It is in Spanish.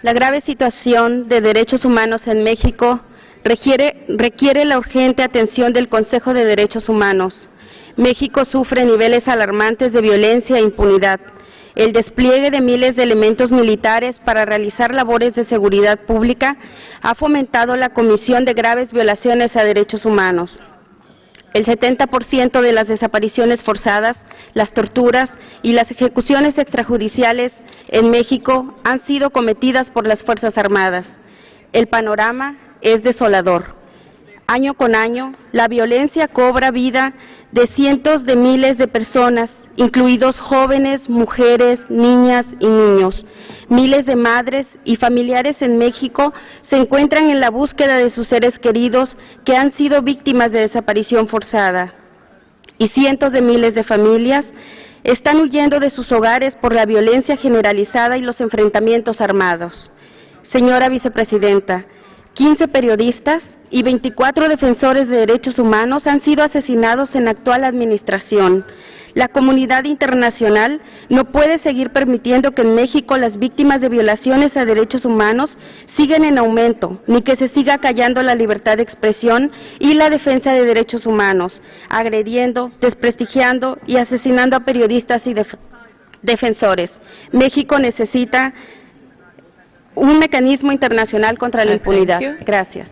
La grave situación de derechos humanos en México requiere, la urgente atención del Consejo de Derechos Humanos. México sufre niveles alarmantes de violencia e impunidad. El despliegue de miles de elementos militares para realizar labores de seguridad pública ha fomentado la comisión de graves violaciones a derechos humanos. El 70% de las desapariciones forzadas, las torturas y las ejecuciones extrajudiciales en México han sido cometidas por las Fuerzas Armadas. El panorama es desolador. Año con año, la violencia cobra vida de cientos de miles de personas, incluidos jóvenes, mujeres, niñas y niños. Miles de madres y familiares en México se encuentran en la búsqueda de sus seres queridos que han sido víctimas de desaparición forzada. Y cientos de miles de familias están huyendo de sus hogares por la violencia generalizada y los enfrentamientos armados. Señora Vicepresidenta, 15 periodistas y 24 defensores de derechos humanos han sido asesinados en la actual administración. La comunidad internacional no puede seguir permitiendo que en México las víctimas de violaciones a derechos humanos sigan en aumento, ni que se siga callando la libertad de expresión y la defensa de derechos humanos, agrediendo, desprestigiando y asesinando a periodistas y def defensores. México necesita un mecanismo internacional contra la impunidad. Gracias.